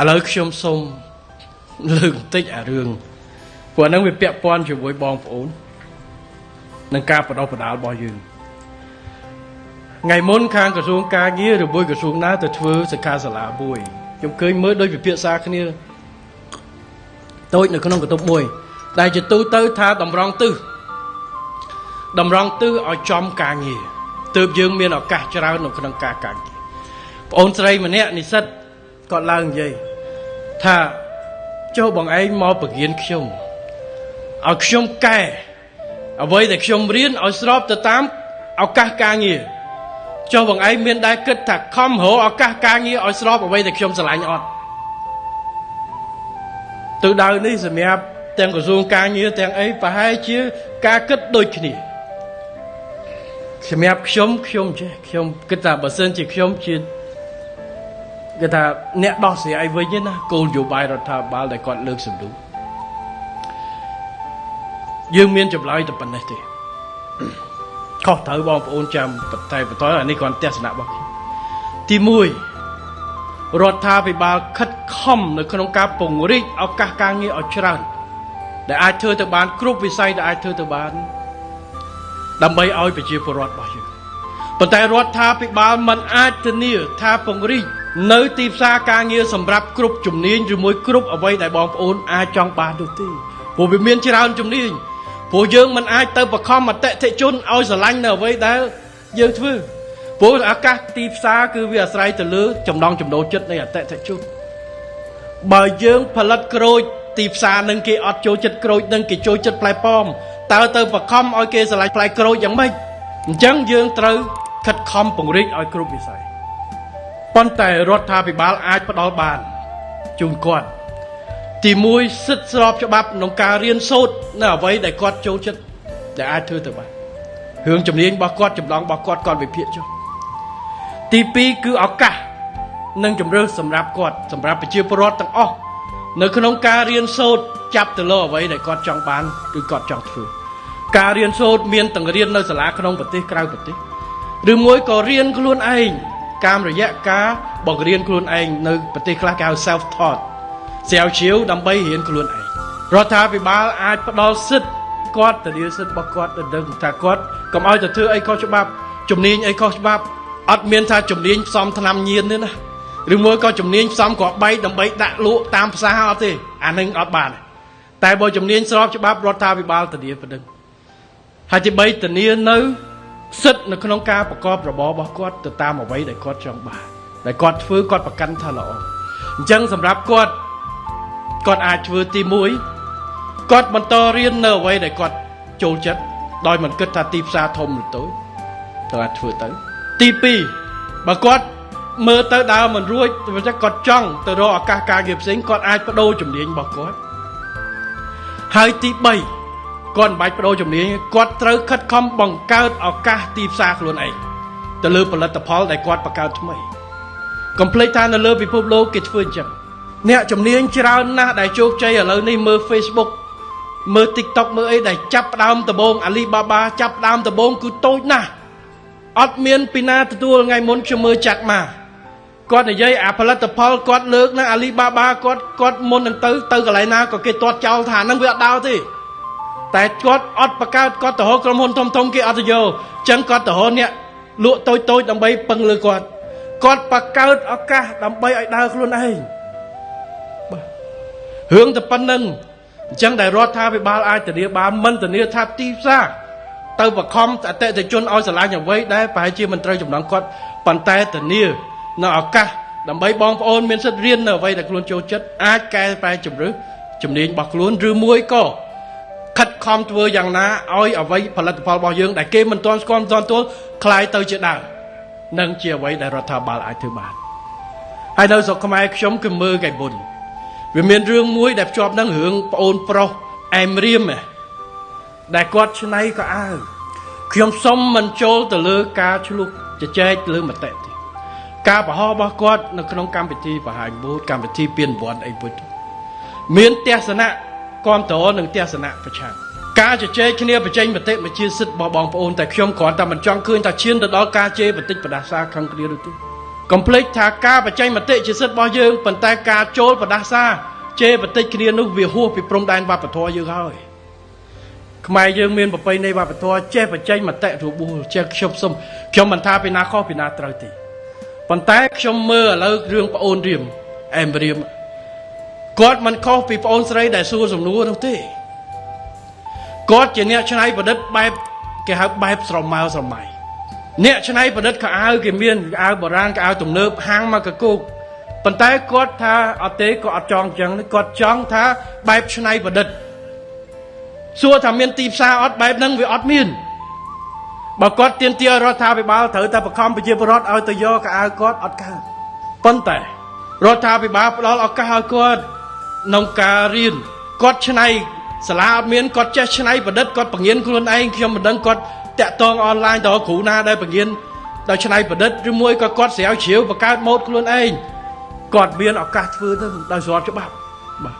ឥឡូវខ្ញុំសូមលើកបន្តិចអារឿងព្រោះហ្នឹងវាពាក់ព័ន្ធជាមួយបងប្អូននឹងការបដិបដាលរបស់យើងថ្ងៃមុនខាងក្រសួងការងារឬមួយក្រសួងណាទៅធ្វើសិក្ខាសាលាមួយខ្ញុំឃើញមើលដូចវិភាសាគ្នាតូចនៅក្នុងកន្ទប់មួយ ដែលជាទូទៅថាតម្រង់ទិសតម្រង់ទិសឲ្យចំការងារទើបយើងមានឱកាសច្រើននៅក្នុងការការងារបងអូនស្រីម្នាក់និស្សិត គាត់ឡើងនិយាយថាចុះបងឯងមកបង្រៀនខ្ញុំឲ្យខ្ញុំកែអ្វីដែលខ្ញុំរៀនឲ្យស្របទៅតាមឱកាសការងារចុះបងឯងមានដែរគិតថាខំរកឱកាសការងារឲ្យស្របអ្វីដែលខ្ញុំស្រឡាញ់អត់ទិសដៅនេះសម្រាប់ទាំងក្រសួងការងារទាំងអីប្រហែលជាការគិតដូចគ្នាសម្រាប់ខ្ញុំខ្ញុំចេះខ្ញុំគិតថាបើសិនជាខ្ញុំជា គេថាអ្នកដោះស្រាយវិញណាគោលនយោបាយរដ្ឋាភិបាលដែលគាត់លើកសំដៅយើងមានចម្លើយតែប៉ុណ្ណេះទេខុសត្រូវបងប្អូនចាំតែបន្តអានេះគ្រាន់ទស្សនៈរបស់ខ្ញុំទី1រដ្ឋាភិបាលខិតខំនៅក្នុងការពង្រីកឱកាសការងារឲ្យច្រើន ដែលអាចធ្វើទៅបានគ្រប់វិស័យដែលអាចធ្វើទៅបាន ដើម្បីឲ្យប្រជាពលរដ្ឋរបស់យើងប៉ុន្តែរដ្ឋាភិបាលមិនអាចធានាថាពង្រីក នៅទីផ្សារការងារសម្រាប់គ្រប់ជំនាញឬមួយគ្រប់អ្វីដែលបងប្អូនអាចចង់បាននោះទេព្រោះវាមានច្រើនជំនាញព្រោះយើងមិនអាចទៅបខំអតិថិជនឲ្យស្រឡាញ់នៅអ្វីដែលយើងធ្វើព្រោះឱកាសទីផ្សារគឺវាអាស្រ័យទៅលើចំណង់ចំណូលចិត្តនៃអតិថិជនបើយើងផលិតក្រូចទីផ្សារនឹងគេអត់ចូលចិត្តក្រូចនឹងគេចូលចិត្តផ្លែប៉ោមតើទៅបខំឲ្យគេស្រឡាញ់ផ្លែក្រូចយ៉ាងម៉េចអញ្ចឹងយើងត្រូវខិតខំពង្រីកឲ្យគ្រប់វិស័យ ប៉ុន្តែរដ្ឋាភិបាលអាចផ្ដល់បានជូនគាត់ទី1សិទ្ធិស្របច្បាប់ក្នុងការរៀនសូត្រនៅអ្វីដែលគាត់ចូលចិត្តដែលអាចធ្វើទៅបានរឿងជំនាញរបស់គាត់ចម្លងរបស់គាត់គាត់វិភាគចុះទី2គឺឱកាសនិងជំរឿសសម្រាប់គាត់សម្រាប់ប្រជាពលរដ្ឋទាំងអស់នៅក្នុងការរៀនសូត្រចាប់ទៅលើអ្វីដែលគាត់ចង់បានឬគាត់ចង់ធ្វើការរៀនសូត្រមានទាំងរៀននៅសាលាក្នុងប្រទេសក្រៅប្រទេសឬមួយក៏រៀនខ្លួនឯង តាមរយៈការបង្រៀនខ្លួនឯងនៅប្រទេសខ្លះគេហៅ self taught ស្រាវជ្រាវដើម្បីរៀនខ្លួនឯងរដ្ឋាភិបាលអាចផ្ដល់សិទ្ធិគាត់ទៅរៀនសិទ្ធិរបស់គាត់ទៅដឹងថាគាត់កុំឲ្យទៅធ្វើអីខុសច្បាប់ជំនាញអីខុសច្បាប់អត់មានថាជំនាញផ្សំថ្នាំញៀនទេណាឬមួយក៏ជំនាញផ្សំគ្រាប់បែកដើម្បីដាក់លក់តាមផ្សារអត់ទេអានឹងអត់បានតែបើជំនាញស្របច្បាប់រដ្ឋាភិបាលធានាប៉ុណ្ណឹងហើយទី3ធានានៅ សិទ្ធនៅក្នុងការប្រកបរបររបស់គាត់ទៅតាមអ្វីដែលគាត់ចង់បានដែលគាត់ធ្វើគាត់ប្រកាន់ថាល្អអញ្ចឹងសម្រាប់គាត់គាត់អាចធ្វើទី1គាត់បន្តរៀននៅអ្វីដែលគាត់ចូលចិត្តដោយមិនគិតថាទីផ្សារធំឬតូចត្រូវអាចធ្វើទៅទី2បើគាត់មើលទៅដើរមិនរួចតែគាត់ចង់ទៅរកឱកាសការងារផ្សេងគាត់អាចបដូរជំនាញរបស់គាត់ហើយទី3 គាត់មិនបាច់បដូរជំនាញគាត់ត្រូវខិតខំបង្កើតឱកាសទីផ្សារខ្លួនឯងទៅលើផលិតផលដែលគាត់បង្កើតថ្មីកុំភ្លេចថានៅលើពិភពលោកគេធ្វើអញ្ចឹងអ្នកជំនាញច្រើនណាស់ដែលជោគជ័យឥឡូវនេះមើល Facebook មើល TikTok មើលអីដែលចាប់ផ្ដើមដំបូង Alibaba ចាប់ផ្ដើមដំបូងគឺតូចណាស់អត់មានពីណាទទួលថ្ងៃមុនខ្ញុំមើលចាត់មកគាត់និយាយអាផលិតផលគាត់លើកណាអាលីបាបាគាត់គាត់មុននឹងទៅទៅកន្លែងណាក៏គេទាត់ចោលថាហ្នឹងវាអត់ដោទេ តែគាត់អត់បកកើតគាត់ទៅរកក្រុមហ៊ុនធំធំគេអត់ទៅយកអញ្ចឹងគាត់ទៅរកអ្នកលក់តូចតូចដើម្បីពឹងលើគាត់គាត់បកកើតឱកាសដើម្បីឲ្យដើរខ្លួនឯងបាទរឿងតែប៉ុណ្្នឹងអញ្ចឹងដែលរដ្ឋាភិបាលអាចធានាបានមិនធានាថាទីផ្សារទៅបខំអតិថិជនឲ្យឆ្លាញ់អ្វីដែលប្រហែលជាមិនត្រូវចំណងគាត់ប៉ុន្តែធានានៅឱកាសដើម្បីបងប្អូនមានសិទ្ធិរៀននៅអ្វីដែលខ្លួនចូលចិត្តអាចកែប្រែជំរឿជំនាញរបស់ខ្លួនឬមួយក៏ ខិតខំធ្វើយ៉ាងណាឲ្យអ្វីផលិតផលរបស់យើងដែលគេមិនទាន់ស្គាល់មិនទាន់ទួលคล้ายទៅជាដើមនឹងជាអ្វីដែលរដ្ឋាភិបាលអាចធ្វើបានហើយនៅស្រុកខ្មែរខ្ញុំគឺមើលកៃបុនវាមានរឿងមួយដែលភ្ជាប់នឹងរឿងប្អូនប្រុសអែមរៀមដែលគាត់ឆ្នៃក៏អាវខ្ញុំសុំមិនចូលទៅលើការឆ្លុះជជែកលើមតិទេការបរោះរបស់គាត់នៅក្នុងកម្មវិធីបង្ហាញបូតកម្មវិធីពៀនវ័នអីពុទ្ធមានទស្សនៈ គ្រប់តរនិងទស្សនៈប្រឆាំងការជជែកគ្នាបញ្ចេញមតិមកជាសិទ្ធិរបស់បងប្អូនតែខ្ញុំគ្រាន់តែមិនចង់ឃើញថាឈានទៅដល់ការជេរបតិចបដាសាខឹងគ្នានោះទេកុំភ្លេចថាការបច្ចេកមតិជាសិទ្ធិរបស់យើងប៉ុន្តែការចូលបដាសាជេរបន្តិចគ្នានោះវាហួសពីព្រំដែនវប្បធម៌យើងហើយខ្មែរយើងមានប្រពៃណីវប្បធម៌ចេះបច្ចេកមតិរបួលចេះខ្ញុំសុំខ្ញុំមិនថាពីណាខុសពីណាត្រូវទេប៉ុន្តែខ្ញុំមើលឥឡូវរឿងប្អូនរៀមអែមរៀម គាត់មិនខុសពីប្អូនស្រីដែលសួរសំណួរនោះទេគាត់ជាអ្នកច្នៃប្រឌិតបែបគេហៅបែបស្រមើស្រមៃអ្នកច្នៃប្រឌិតខោអាវគេមានខោអាវបុរាណខោអាវទំនើបហាងមកកគោកប៉ុន្តែគាត់ថាអត់ទេគាត់អត់ចង់អញ្ចឹងគាត់ចង់ថាបែបច្នៃប្រឌិតសួរថាមានទីផ្សារអត់បែបហ្នឹងវាអត់មានបើគាត់ទៀនទារដ្ឋាភិបាលត្រូវតែបង្ខំប្រជាពលរដ្ឋឲ្យទៅយកកៅអៅគាត់អត់កើតប៉ុន្តែរដ្ឋាភិបាលផ្ដល់ឱកាសឲ្យគាត់ ក្នុងការរៀនគាត់ឆ្នៃសាលាអត់មានគាត់ចេះឆ្នៃប្រឌិតគាត់បង្រៀនខ្លួនឯងខ្ញុំមិនដឹងគាត់តាក់ទងអនឡាញទៅគ្រូណាដែលបង្រៀនដោយឆ្នៃប្រឌិតឬមួយក៏គាត់ស្រាវជ្រាវបង្កើតម៉ូដខ្លួនឯងគាត់មានឱកាសធ្វើទៅដោយស្របច្បាប់បាទ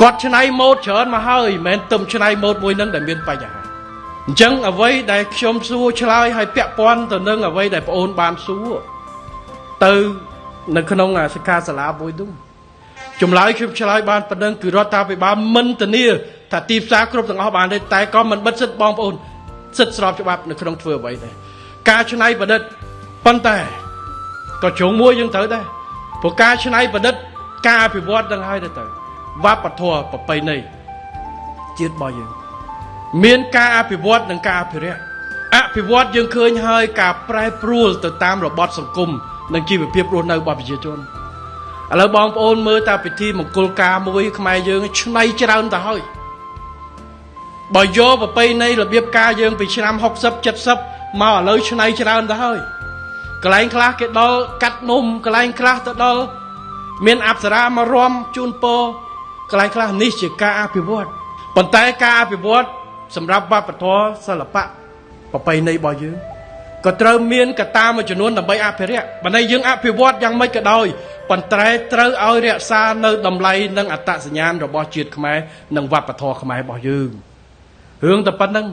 គាត់ឆ្នៃម៉ូដច្រើនមកហើយមិនមែនទឹមឆ្នៃម៉ូដមួយនឹងដែលមានបញ្ហាអញ្ចឹងអ្វីដែលខ្ញុំសួរឆ្លើយឲ្យពាក់ព័ន្ធទៅនឹងអ្វីដែលប្អូនបានសួរទៅនៅក្នុងសិក្ខាសាលាមួយនោះ ចម្លើយខ្ញុំឆ្លើយបានប៉ុណ្ណឹងគឺរដ្ឋាភិបាលមិនធានាថាទីផ្សារគ្រប់ទាំងអស់បានទេតែក៏មិនបិទសិទ្ធិបងប្អូនសិទ្ធិស្របច្បាប់នៅក្នុងធ្វើអ្វីដែរការច្នៃប្រឌិតប៉ុន្តែក៏ជ្រុងមួយយើងត្រូវដែរព្រោះការច្នៃប្រឌិតការអភិវឌ្ឍនឹងហើយទៅទៅវប្បធម៌ប្រពៃណីជាតិរបស់យើងមានការអភិវឌ្ឍនិងការអភិរក្សអភិវឌ្ឍយើងឃើញហើយការប្រែប្រួលទៅតាមរបបសង្គមនិងជីវភាពរស់នៅរបស់ប្រជាជន ឥឡូវបងប្អូនមើលតាពិធីមង្គលការមួយខ្មែរយើងឆ្នៃច្រើនទៅហើយបើយកប្រពៃណីរបៀបការយើងពីឆ្នាំ60 70មកឥឡូវឆ្នៃច្រើនទៅហើយកន្លែងខ្លះគេដល់កាត់នំកន្លែងខ្លះទៅដល់មានអប្សរាមករំជូនពរកន្លែងខ្លះនេះជាការអភិវឌ្ឍប៉ុន្តែការអភិវឌ្ឍសម្រាប់វប្បធម៌សិល្បៈប្រពៃណីរបស់យើង ក៏ត្រូវមានកត្តាមួយចំនួនដើម្បីអភិរក្សបើន័យយើងអភិវឌ្ឍយ៉ាងម៉េចក៏ដោយប៉ុន្តែត្រូវឲ្យរក្សានៅតម្លៃនិងអត្តសញ្ញាណរបស់ជាតិខ្មែរនិងវប្បធម៌ខ្មែររបស់យើងរឿងតែប៉ុណ្្នឹង